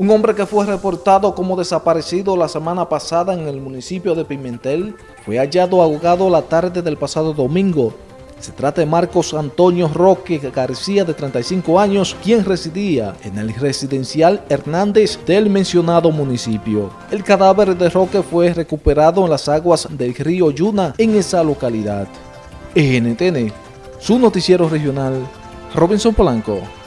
Un hombre que fue reportado como desaparecido la semana pasada en el municipio de Pimentel fue hallado ahogado la tarde del pasado domingo. Se trata de Marcos Antonio Roque García, de 35 años, quien residía en el residencial Hernández del mencionado municipio. El cadáver de Roque fue recuperado en las aguas del río Yuna en esa localidad. NTN, su noticiero regional, Robinson Polanco.